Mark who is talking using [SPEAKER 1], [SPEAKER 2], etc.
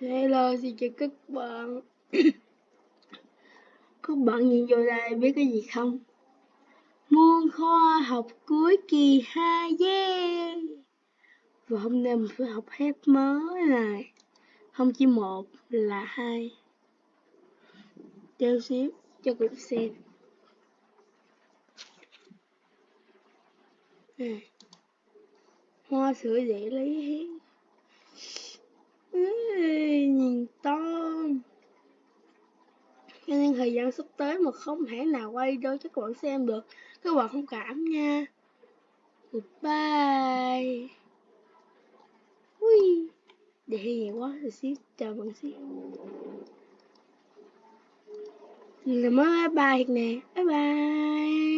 [SPEAKER 1] Hello, xin chào các bạn. các bạn nhìn vô đây biết cái gì không? Môn khoa học cuối kỳ 2, yeah! Và hôm nay mình phải học hết mới này. Không chỉ một là hai. treo xíu, cho cùng xem. À. Hoa sữa dễ lấy hết nhìn to cho nên thời gian sắp tới mà không thể nào quay đâu cho các bạn xem được, các bạn không cảm nha. Goodbye. Ui để hay quá, rồi xíu, chào bạn xíu. Là mới bye bye nè. Bye bye.